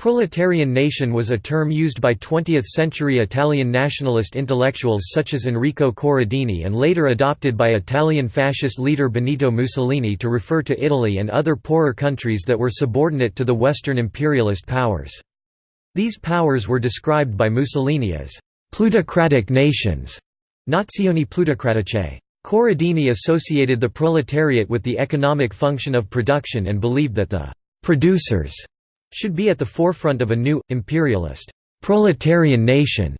Proletarian nation was a term used by 20th-century Italian nationalist intellectuals such as Enrico Corradini and later adopted by Italian fascist leader Benito Mussolini to refer to Italy and other poorer countries that were subordinate to the Western imperialist powers. These powers were described by Mussolini as «plutocratic nations» Nazioni plutocratiche. Corradini associated the proletariat with the economic function of production and believed that the «producers» should be at the forefront of a new, imperialist, proletarian nation.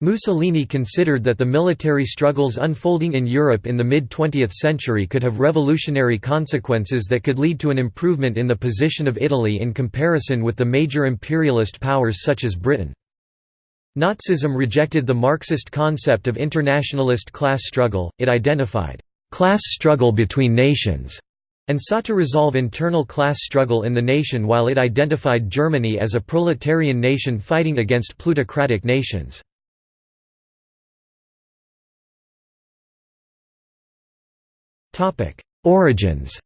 Mussolini considered that the military struggles unfolding in Europe in the mid-20th century could have revolutionary consequences that could lead to an improvement in the position of Italy in comparison with the major imperialist powers such as Britain. Nazism rejected the Marxist concept of internationalist class struggle, it identified, "...class struggle between nations", and sought to resolve internal class struggle in the nation while it identified Germany as a proletarian nation fighting against plutocratic nations. Origins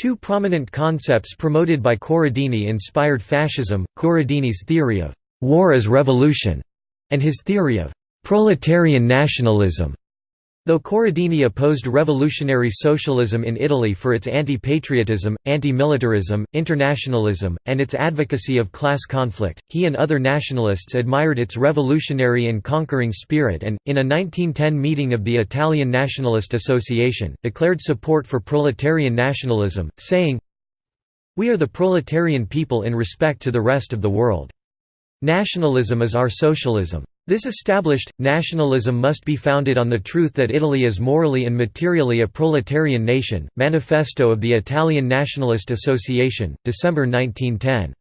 Two prominent concepts promoted by Corradini inspired fascism, Corradini's theory of «war as revolution» and his theory of «proletarian nationalism». Though Corradini opposed revolutionary socialism in Italy for its anti-patriotism, anti-militarism, internationalism, and its advocacy of class conflict, he and other nationalists admired its revolutionary and conquering spirit and, in a 1910 meeting of the Italian Nationalist Association, declared support for proletarian nationalism, saying, We are the proletarian people in respect to the rest of the world. Nationalism is our socialism. This established, nationalism must be founded on the truth that Italy is morally and materially a proletarian nation. Manifesto of the Italian Nationalist Association, December 1910.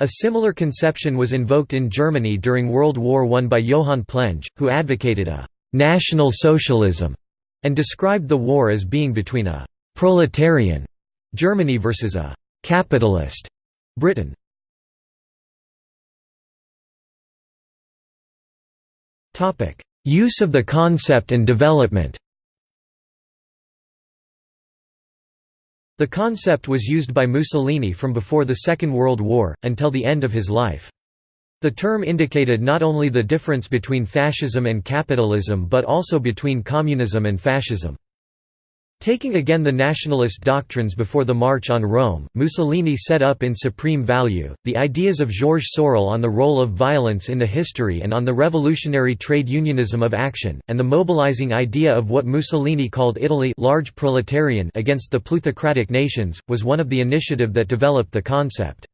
A similar conception was invoked in Germany during World War I by Johann Plenge, who advocated a «national socialism» and described the war as being between a «proletarian» Germany versus a «capitalist» Britain. Use of the concept and development The concept was used by Mussolini from before the Second World War, until the end of his life. The term indicated not only the difference between fascism and capitalism but also between communism and fascism. Taking again the nationalist doctrines before the March on Rome, Mussolini set up in supreme value, the ideas of Georges Sorel on the role of violence in the history and on the revolutionary trade unionism of action, and the mobilizing idea of what Mussolini called Italy large proletarian against the plutocratic nations, was one of the initiative that developed the concept.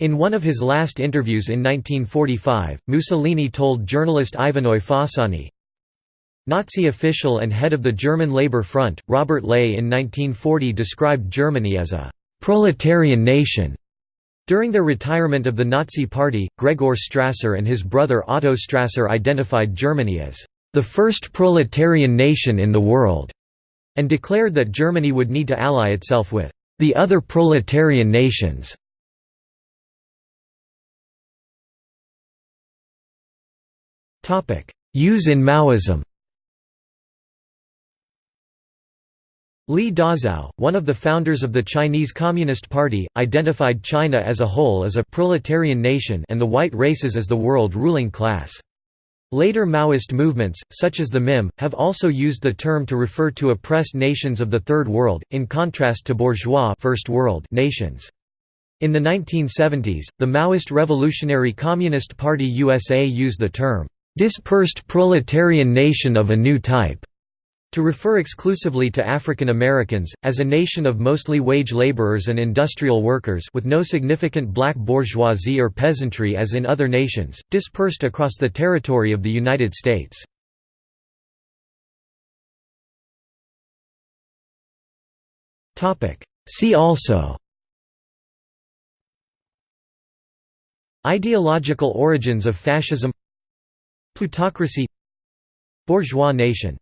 In one of his last interviews in 1945, Mussolini told journalist Ivanoe Fossani, Nazi official and head of the German Labour Front, Robert Ley in 1940 described Germany as a «proletarian nation». During their retirement of the Nazi Party, Gregor Strasser and his brother Otto Strasser identified Germany as «the first proletarian nation in the world» and declared that Germany would need to ally itself with «the other proletarian nations». Use in Maoism Li Dazhao, one of the founders of the Chinese Communist Party, identified China as a whole as a proletarian nation and the white races as the world ruling class. Later Maoist movements, such as the MIM, have also used the term to refer to oppressed nations of the Third World, in contrast to bourgeois First World nations. In the 1970s, the Maoist Revolutionary Communist Party USA used the term, "...dispersed proletarian nation of a new type." To refer exclusively to African Americans, as a nation of mostly wage laborers and industrial workers with no significant black bourgeoisie or peasantry as in other nations, dispersed across the territory of the United States. See also Ideological origins of fascism Plutocracy Bourgeois nation